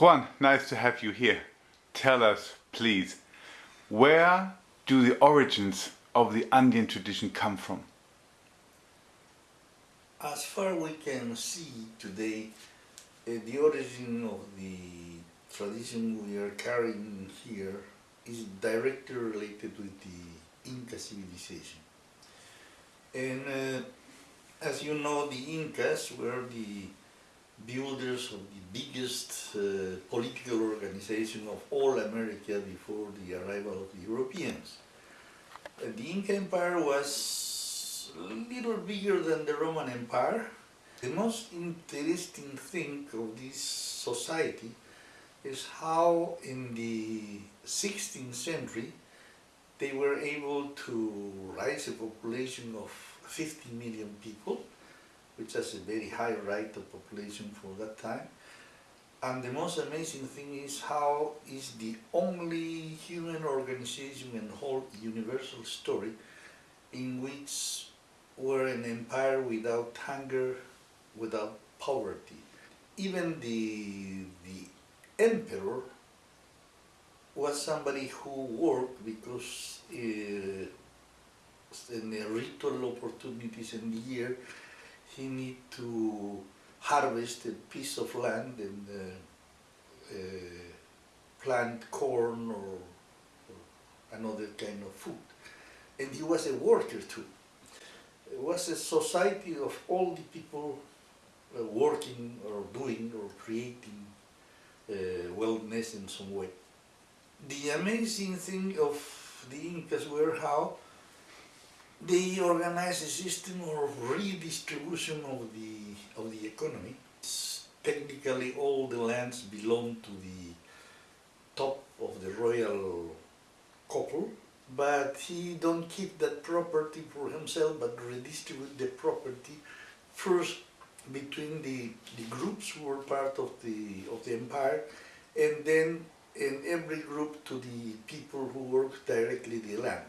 Juan, nice to have you here. Tell us, please, where do the origins of the Andean tradition come from? As far as we can see today, uh, the origin of the tradition we are carrying here is directly related with the Inca civilization. And uh, as you know, the Incas were the builders of the biggest uh, political organization of all America before the arrival of the Europeans. The Inca Empire was a little bigger than the Roman Empire. The most interesting thing of this society is how in the 16th century they were able to raise a population of 50 million people which has a very high rate of population for that time. And the most amazing thing is how is the only human organization in whole universal story in which were an empire without hunger, without poverty. Even the, the emperor was somebody who worked because uh, in the ritual opportunities in the year he need to harvest a piece of land and uh, uh, plant corn or, or, another kind of food. And he was a worker too. It was a society of all the people uh, working or doing or creating uh, wellness in some way. The amazing thing of the Incas were how they organize a system of redistribution of the, of the economy. Technically all the lands belong to the top of the royal couple, but he don't keep that property for himself, but redistribute the property first between the, the groups who were part of the, of the empire, and then in every group to the people who work directly the land.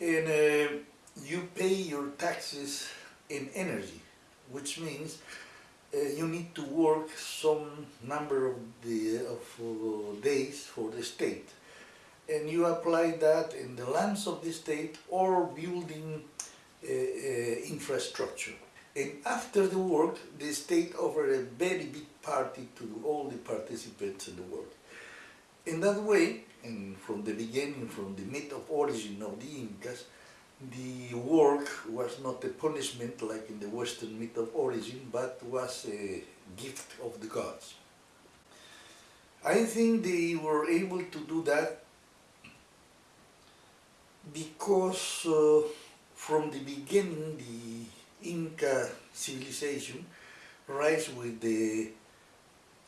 And uh, you pay your taxes in energy, which means uh, you need to work some number of, the, of days for the state. And you apply that in the lands of the state or building uh, uh infrastructure. And after the work, the state offered a very big party to all the participants in the work. In that way, and from the beginning, from the myth of origin of the Incas, the work was not a punishment like in the Western myth of origin, but was a gift of the gods. I think they were able to do that because uh, from the beginning the Inca civilization rise with the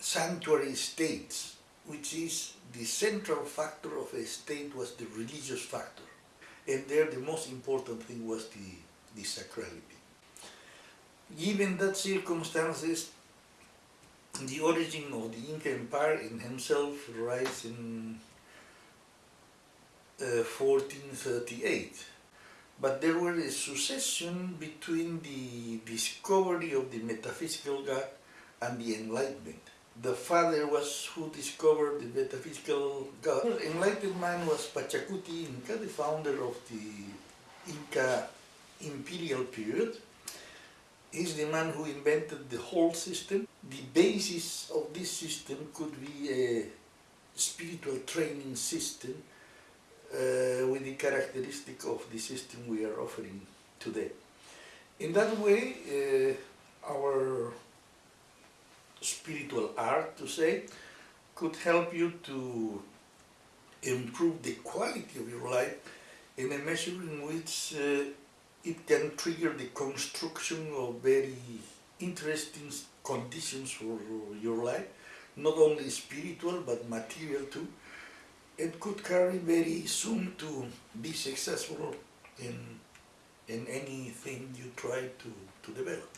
sanctuary states, which is the central factor of a state was the religious factor and there the most important thing was the, the sacrality. Given that circumstances, the origin of the Inca Empire in himself rise in uh, 1438. But there was a succession between the discovery of the metaphysical God and the Enlightenment the father was who discovered the metaphysical God. Enlightened man was Pachacuti Inca, the founder of the Inca imperial period. He's the man who invented the whole system. The basis of this system could be a spiritual training system uh, with the characteristic of the system we are offering today. In that way, uh, art to say could help you to improve the quality of your life in a measure in which uh, it can trigger the construction of very interesting conditions for your life, not only spiritual but material too. It could carry very soon to be successful in, in anything you try to, to develop.